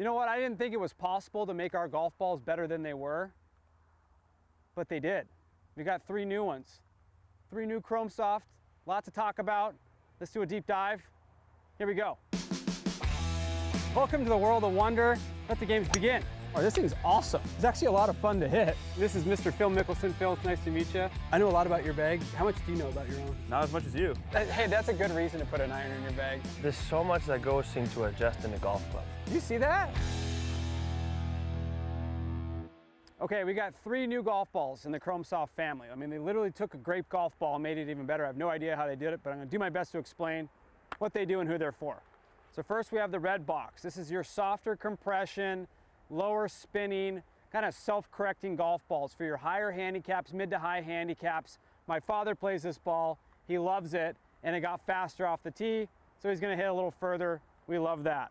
You know what? I didn't think it was possible to make our golf balls better than they were, but they did. We got three new ones. Three new Chrome Soft, lot to talk about. Let's do a deep dive. Here we go. Welcome to the world of wonder. Let the games begin. Oh, this thing's awesome. It's actually a lot of fun to hit. This is Mr. Phil Mickelson. Phil, it's nice to meet you. I know a lot about your bag. How much do you know about your own? Not as much as you. Hey, that's a good reason to put an iron in your bag. There's so much that goes into adjusting a golf club. You see that? Okay, we got three new golf balls in the Chrome Soft family. I mean, they literally took a grape golf ball and made it even better. I have no idea how they did it, but I'm gonna do my best to explain what they do and who they're for. So first we have the red box. This is your softer compression, lower spinning, kind of self-correcting golf balls for your higher handicaps, mid to high handicaps. My father plays this ball. He loves it, and it got faster off the tee, so he's gonna hit a little further. We love that.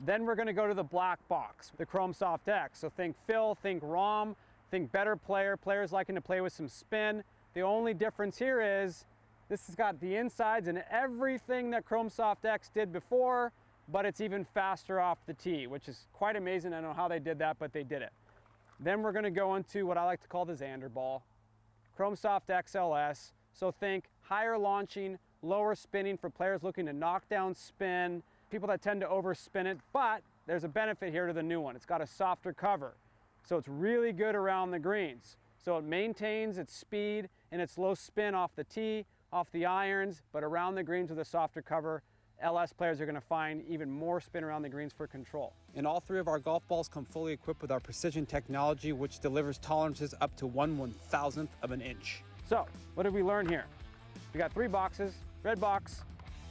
Then we're gonna go to the black box, the Chrome Soft X. So think Phil, think Rahm, think better player, players liking to play with some spin. The only difference here is this has got the insides and everything that Chrome Soft X did before, but it's even faster off the tee, which is quite amazing. I don't know how they did that, but they did it. Then we're gonna go into what I like to call the Xander ball. Chrome Soft XLS. So think higher launching, lower spinning for players looking to knock down spin, people that tend to overspin it, but there's a benefit here to the new one. It's got a softer cover. So it's really good around the greens. So it maintains its speed and its low spin off the tee, off the irons, but around the greens with a softer cover, LS players are gonna find even more spin around the greens for control. And all three of our golf balls come fully equipped with our precision technology, which delivers tolerances up to one one thousandth of an inch. So, what did we learn here? We got three boxes, red box,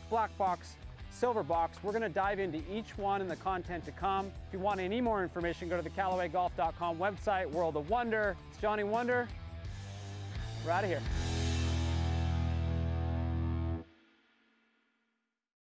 black box, silver box. We're gonna dive into each one and the content to come. If you want any more information, go to the CallawayGolf.com website, World of Wonder. It's Johnny Wunder. We're out of here.